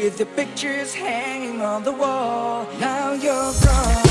With the pictures hanging on the wall. Now you're gone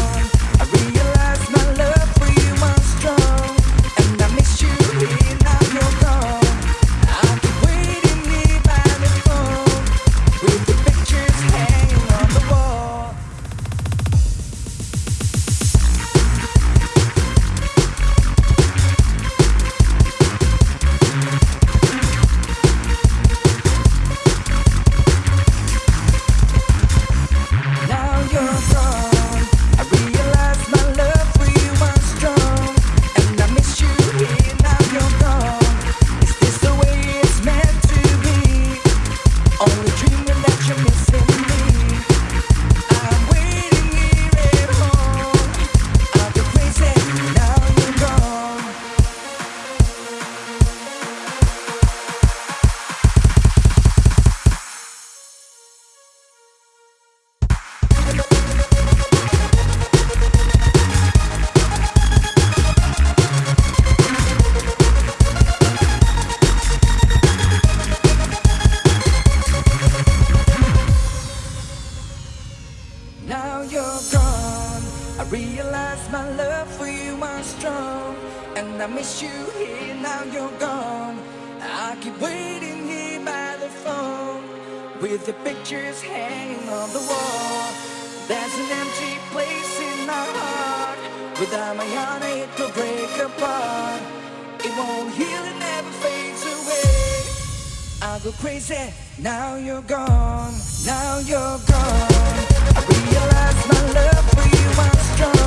Now you're gone. I realize my love for you was strong, and I miss you here. Now you're gone. I keep waiting here by the phone with the pictures hanging on the wall. There's an empty place in my heart. Without my heart, it will break apart. It won't heal, it never fades away. I'll go crazy. Now you're gone. Now you're gone. Realize my love for you strong,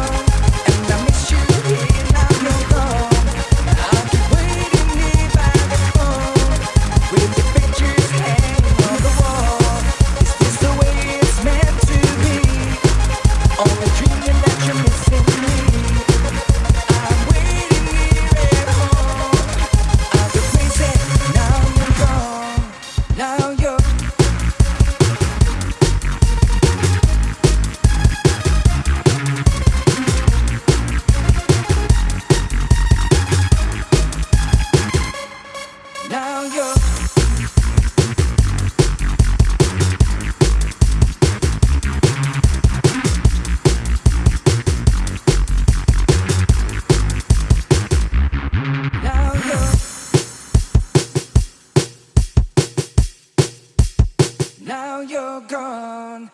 You're gone